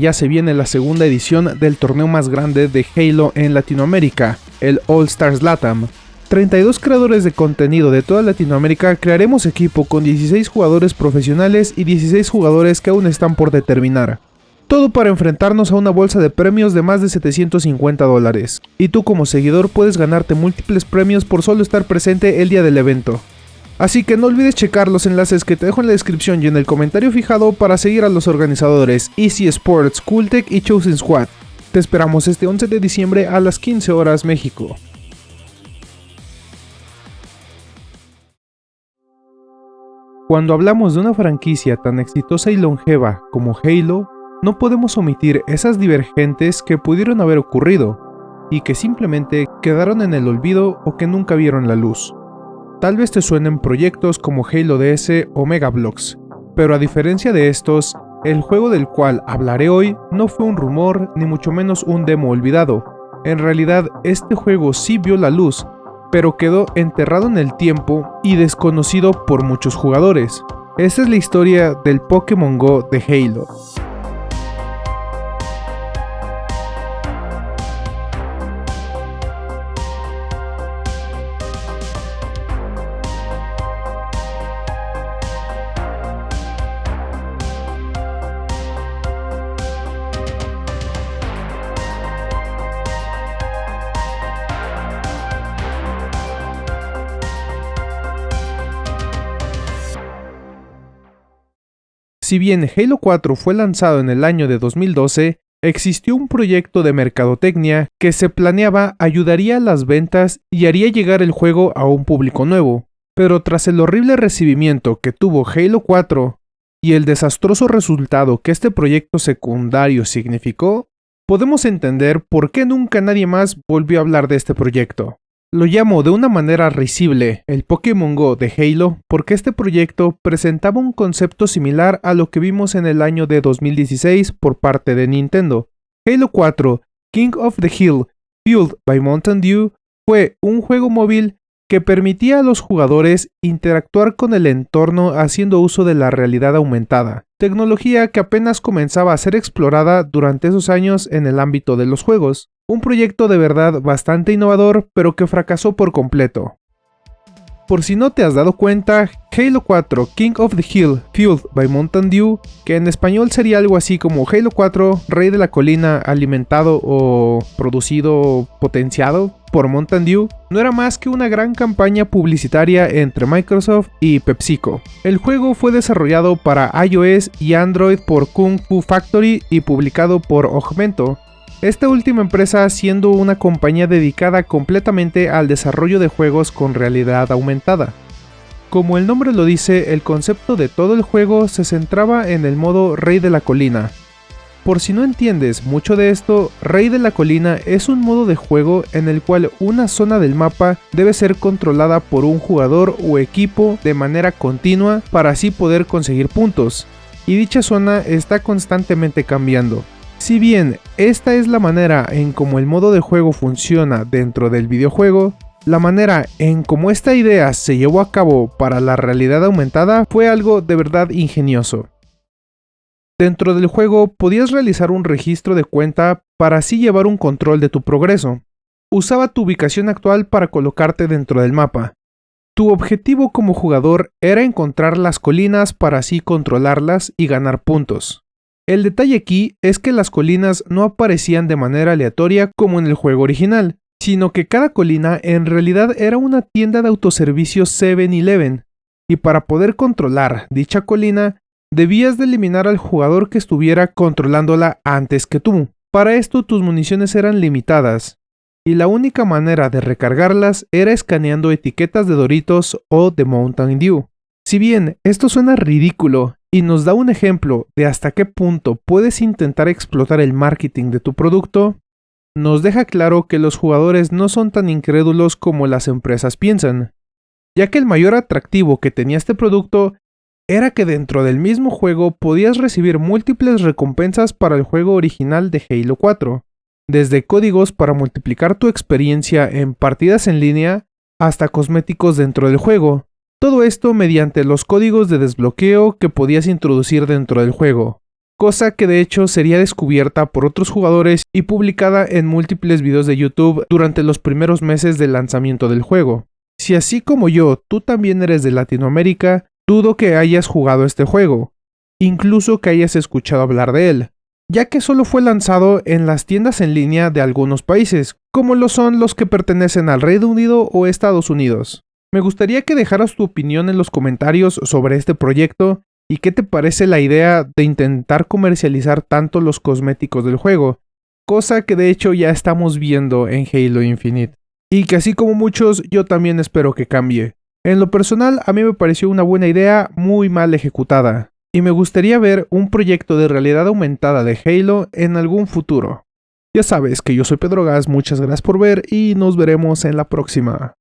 ya se viene la segunda edición del torneo más grande de Halo en Latinoamérica, el All Stars Latam. 32 creadores de contenido de toda Latinoamérica crearemos equipo con 16 jugadores profesionales y 16 jugadores que aún están por determinar. Todo para enfrentarnos a una bolsa de premios de más de 750 dólares. Y tú como seguidor puedes ganarte múltiples premios por solo estar presente el día del evento. Así que no olvides checar los enlaces que te dejo en la descripción y en el comentario fijado para seguir a los organizadores Easy Sports, Cooltech y Chosen Squad. Te esperamos este 11 de diciembre a las 15 horas México. Cuando hablamos de una franquicia tan exitosa y longeva como Halo, no podemos omitir esas divergentes que pudieron haber ocurrido y que simplemente quedaron en el olvido o que nunca vieron la luz. Tal vez te suenen proyectos como Halo DS o Megablocks, pero a diferencia de estos, el juego del cual hablaré hoy no fue un rumor ni mucho menos un demo olvidado. En realidad, este juego sí vio la luz, pero quedó enterrado en el tiempo y desconocido por muchos jugadores. Esta es la historia del Pokémon Go de Halo. Si bien Halo 4 fue lanzado en el año de 2012, existió un proyecto de mercadotecnia que se planeaba ayudaría a las ventas y haría llegar el juego a un público nuevo. Pero tras el horrible recibimiento que tuvo Halo 4 y el desastroso resultado que este proyecto secundario significó, podemos entender por qué nunca nadie más volvió a hablar de este proyecto. Lo llamo de una manera risible el Pokémon Go de Halo porque este proyecto presentaba un concepto similar a lo que vimos en el año de 2016 por parte de Nintendo. Halo 4 King of the Hill Fueled by Mountain Dew fue un juego móvil que permitía a los jugadores interactuar con el entorno haciendo uso de la realidad aumentada, tecnología que apenas comenzaba a ser explorada durante esos años en el ámbito de los juegos. Un proyecto de verdad bastante innovador, pero que fracasó por completo. Por si no te has dado cuenta, Halo 4 King of the Hill Fueled by Mountain Dew, que en español sería algo así como Halo 4 Rey de la Colina alimentado o producido potenciado por Mountain Dew, no era más que una gran campaña publicitaria entre Microsoft y PepsiCo. El juego fue desarrollado para iOS y Android por Kung Fu Factory y publicado por Augmento, esta última empresa siendo una compañía dedicada completamente al desarrollo de juegos con realidad aumentada. Como el nombre lo dice, el concepto de todo el juego se centraba en el modo Rey de la Colina. Por si no entiendes mucho de esto, Rey de la Colina es un modo de juego en el cual una zona del mapa debe ser controlada por un jugador o equipo de manera continua para así poder conseguir puntos, y dicha zona está constantemente cambiando. Si bien esta es la manera en cómo el modo de juego funciona dentro del videojuego, la manera en cómo esta idea se llevó a cabo para la realidad aumentada fue algo de verdad ingenioso. Dentro del juego podías realizar un registro de cuenta para así llevar un control de tu progreso. Usaba tu ubicación actual para colocarte dentro del mapa. Tu objetivo como jugador era encontrar las colinas para así controlarlas y ganar puntos. El detalle aquí es que las colinas no aparecían de manera aleatoria como en el juego original, sino que cada colina en realidad era una tienda de autoservicio 7-Eleven, y para poder controlar dicha colina, debías de eliminar al jugador que estuviera controlándola antes que tú. Para esto tus municiones eran limitadas, y la única manera de recargarlas era escaneando etiquetas de Doritos o de Mountain Dew. Si bien esto suena ridículo y nos da un ejemplo de hasta qué punto puedes intentar explotar el marketing de tu producto, nos deja claro que los jugadores no son tan incrédulos como las empresas piensan, ya que el mayor atractivo que tenía este producto era que dentro del mismo juego podías recibir múltiples recompensas para el juego original de Halo 4, desde códigos para multiplicar tu experiencia en partidas en línea hasta cosméticos dentro del juego, todo esto mediante los códigos de desbloqueo que podías introducir dentro del juego. cosa que de hecho sería descubierta por otros jugadores y publicada en múltiples videos de YouTube durante los primeros meses del lanzamiento del juego. Si así como yo, tú también eres de Latinoamérica, dudo que hayas jugado este juego, incluso que hayas escuchado hablar de él, ya que solo fue lanzado en las tiendas en línea de algunos países, como lo son los que pertenecen al Reino Unido o Estados Unidos. Me gustaría que dejaras tu opinión en los comentarios sobre este proyecto y qué te parece la idea de intentar comercializar tanto los cosméticos del juego, cosa que de hecho ya estamos viendo en Halo Infinite. Y que así como muchos, yo también espero que cambie. En lo personal, a mí me pareció una buena idea muy mal ejecutada y me gustaría ver un proyecto de realidad aumentada de Halo en algún futuro. Ya sabes que yo soy Pedro Gas, muchas gracias por ver y nos veremos en la próxima.